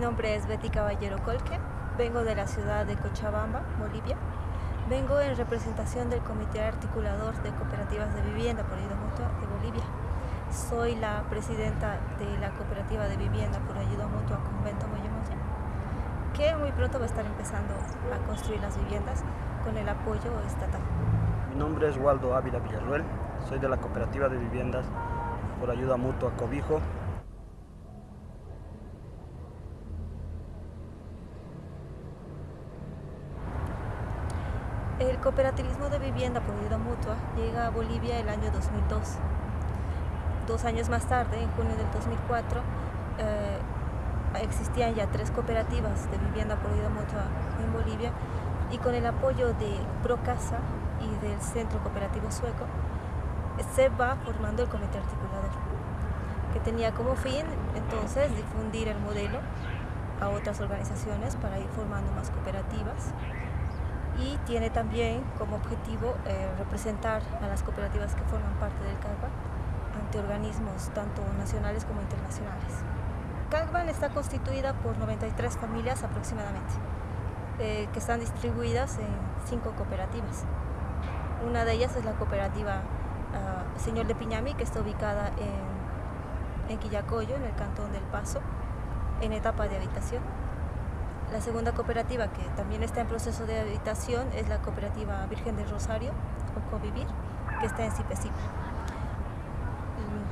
nombre es Betty Caballero Colque, vengo de la ciudad de Cochabamba, Bolivia. Vengo en representación del Comité Articulador de Cooperativas de Vivienda por Ayuda Mutua de Bolivia. Soy la presidenta de la Cooperativa de Vivienda por Ayuda Mutua Convento Moyomoya, que muy pronto va a estar empezando a construir las viviendas con el apoyo estatal. Mi nombre es Waldo Ávila Villarruel, soy de la Cooperativa de Viviendas por Ayuda Mutua Cobijo El cooperativismo de vivienda por ayuda mutua llega a Bolivia el año 2002. Dos años más tarde, en junio del 2004, eh, existían ya tres cooperativas de vivienda por ayuda mutua en Bolivia y con el apoyo de Procasa y del Centro Cooperativo Sueco, se va formando el comité articulador, que tenía como fin entonces difundir el modelo a otras organizaciones para ir formando más cooperativas y tiene también como objetivo eh, representar a las cooperativas que forman parte del CAGBAN ante organismos tanto nacionales como internacionales. CAGBAN está constituida por 93 familias aproximadamente, eh, que están distribuidas en cinco cooperativas. Una de ellas es la cooperativa uh, Señor de Piñami, que está ubicada en, en Quillacoyo, en el cantón del Paso, en etapa de habitación. La segunda cooperativa que también está en proceso de habitación es la cooperativa Virgen del Rosario, o Covivir, que está en Cipecipa.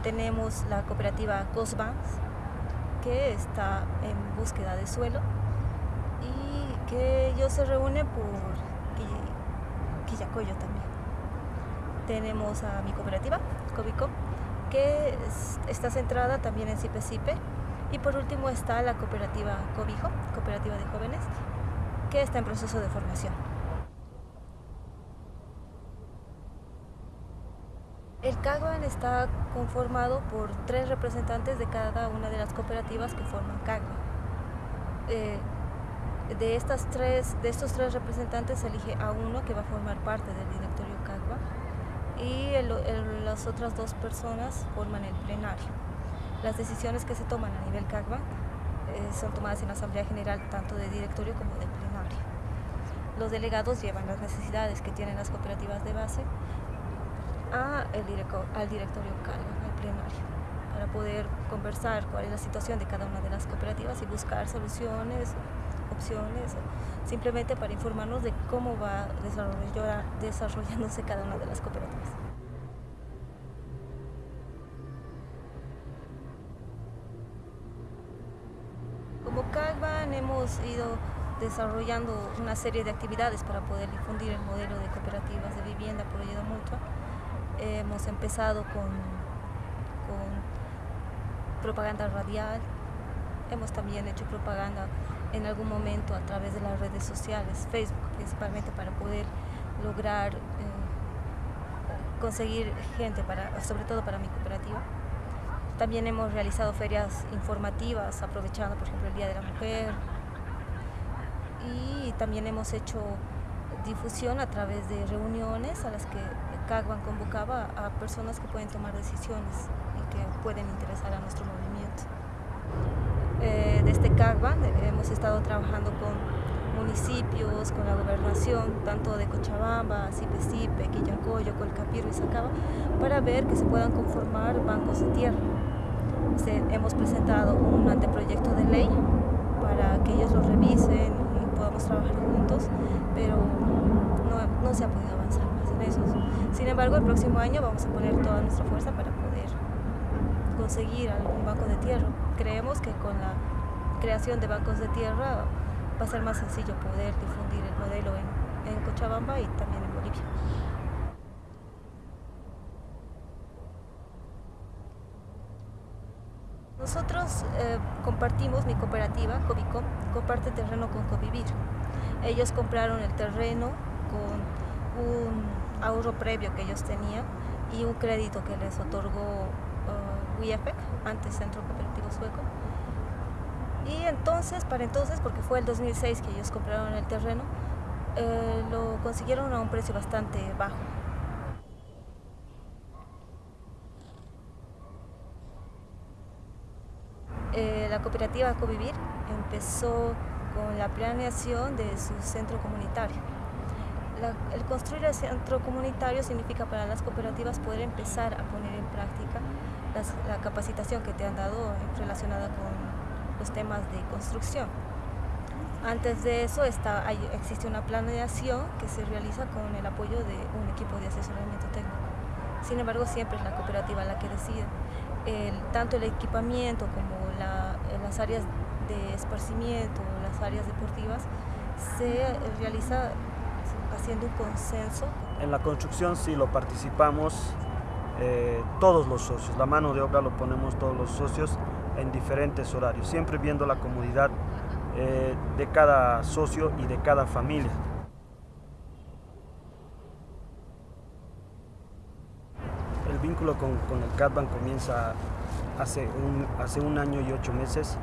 Tenemos la cooperativa Cosbans, que está en búsqueda de suelo y que ellos se reúnen por Quillacoyo también. Tenemos a mi cooperativa, Covico, que está centrada también en Cipecipe y por último está la cooperativa Cobijo, cooperativa de jóvenes, que está en proceso de formación. El CAGBAN está conformado por tres representantes de cada una de las cooperativas que forman CAGBAN. Eh, de, estas tres, de estos tres representantes se elige a uno que va a formar parte del directorio CAGBAN y las otras dos personas forman el plenario. Las decisiones que se toman a nivel CAGBAN eh, son tomadas en la Asamblea General tanto de directorio como de plenario. Los delegados llevan las necesidades que tienen las cooperativas de base a el director, al directorio CAGBAN, al plenario, para poder conversar cuál es la situación de cada una de las cooperativas y buscar soluciones, opciones, simplemente para informarnos de cómo va desarrollándose cada una de las cooperativas. Como CAGBAN hemos ido desarrollando una serie de actividades para poder difundir el modelo de cooperativas de vivienda por ayuda mutua. Hemos empezado con, con propaganda radial, hemos también hecho propaganda en algún momento a través de las redes sociales, Facebook principalmente para poder lograr eh, conseguir gente, para, sobre todo para mi cooperativa. También hemos realizado ferias informativas, aprovechando por ejemplo el Día de la Mujer. Y también hemos hecho difusión a través de reuniones a las que CAGBAN convocaba a personas que pueden tomar decisiones y que pueden interesar a nuestro movimiento. Eh, desde CAGBAN hemos estado trabajando con municipios, con la gobernación, tanto de Cochabamba, Cipecipe, Quillacoyo, Colcapiro y Sacaba, para ver que se puedan conformar bancos de tierra se, hemos presentado un anteproyecto de ley para que ellos lo revisen trabajar juntos, pero no, no se ha podido avanzar más en eso. Sin embargo, el próximo año vamos a poner toda nuestra fuerza para poder conseguir algún banco de tierra. Creemos que con la creación de bancos de tierra va a ser más sencillo poder difundir el modelo en, en Cochabamba y también en Bolivia. Nosotros eh, compartimos, mi cooperativa, Covico, comparte terreno con Covivir. Ellos compraron el terreno con un ahorro previo que ellos tenían y un crédito que les otorgó uh, antes Centro Cooperativo Sueco. Y entonces, para entonces, porque fue el 2006 que ellos compraron el terreno, eh, lo consiguieron a un precio bastante bajo. La cooperativa Covivir empezó con la planeación de su centro comunitario. el construir el centro comunitario significa para las cooperativas poder empezar a poner en práctica la capacitación que te han dado relacionada con los temas de construcción. Antes de eso está, existe una planeación que se realiza con el apoyo de un equipo de asesoramiento técnico. Sin embargo, siempre es la cooperativa la que decide. tanto el equipamiento como las áreas de esparcimiento, las áreas deportivas, se realiza haciendo un consenso. En la construcción sí lo participamos eh, todos los socios, la mano de obra lo ponemos todos los socios en diferentes horarios, siempre viendo la comodidad eh, de cada socio y de cada familia. El vínculo con, el CATBAN comienza hace un, hace un año y ocho meses,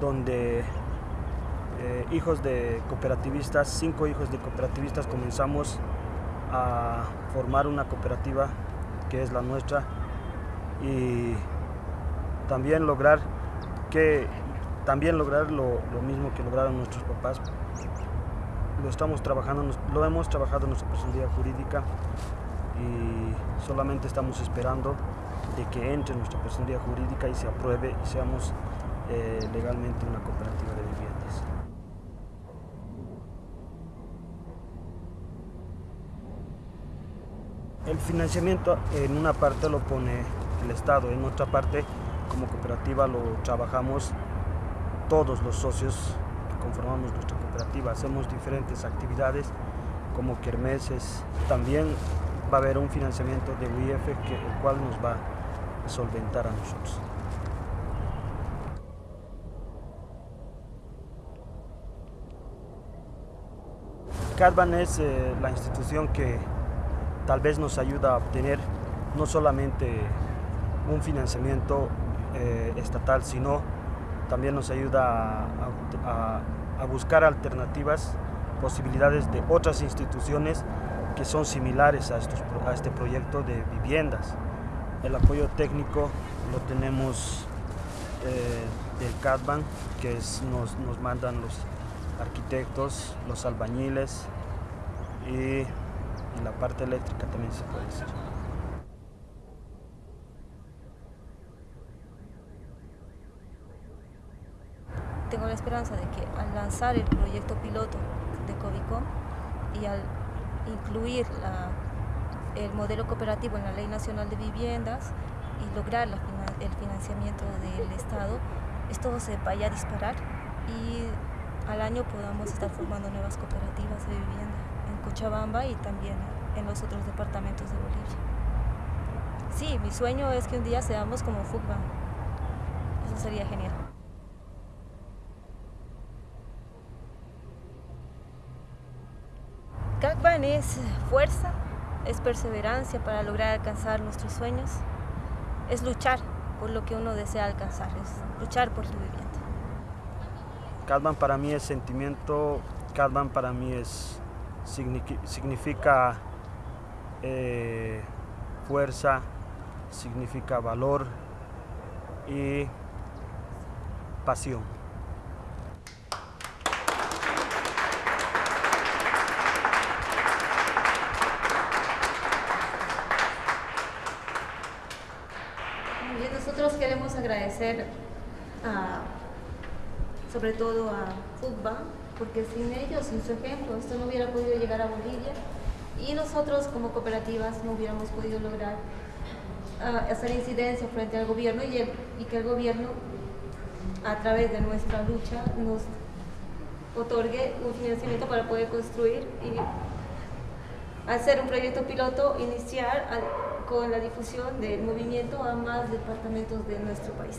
donde eh, hijos de cooperativistas, cinco hijos de cooperativistas comenzamos a formar una cooperativa que es la nuestra y también lograr que también lograr lo, mismo que lograron nuestros papás. Lo estamos trabajando, lo hemos trabajado en nuestra personalidad jurídica y solamente estamos esperando de que entre nuestra personalidad jurídica y se apruebe y seamos eh, legalmente una cooperativa de viviendas. El financiamiento en una parte lo pone el Estado, en otra parte como cooperativa lo trabajamos todos los socios que conformamos nuestra cooperativa. Hacemos diferentes actividades como kermeses. También va a haber un financiamiento de UIF que, el cual nos va solventar a nosotros. Cadban es eh, la institución que tal vez nos ayuda a obtener no solamente un financiamiento eh, estatal, sino también nos ayuda a, buscar alternativas, posibilidades de otras instituciones que son similares a, este proyecto de viviendas. El apoyo técnico lo tenemos eh, del CADBAN, que nos, nos mandan los arquitectos, los albañiles y la parte eléctrica también se puede decir. tengo la esperanza de que al lanzar el proyecto piloto de Covicom y al incluir el modelo cooperativo en la Ley Nacional de Viviendas y lograr el financiamiento del Estado, esto se vaya a disparar y al año podamos estar formando nuevas cooperativas de vivienda en Cochabamba y también en los otros departamentos de Bolivia. Sí, mi sueño es que un día seamos como FUCBA. Eso sería genial. CACBAN es fuerza, es perseverancia para lograr alcanzar nuestros sueños, es luchar por lo que uno desea alcanzar, es luchar por su vivienda. CACBAN para mí es sentimiento, CACBAN para mí es, significa eh, fuerza, significa valor y pasión. Nosotros queremos agradecer sobre todo a FUTBA, porque sin ellos, sin su ejemplo, esto no hubiera podido llegar a Bolivia y nosotros como cooperativas no hubiéramos podido lograr hacer incidencia frente al gobierno y, y que el gobierno a través de nuestra lucha nos otorgue un financiamiento para poder construir y hacer un proyecto piloto, iniciar con la difusión del movimiento a más departamentos de nuestro país.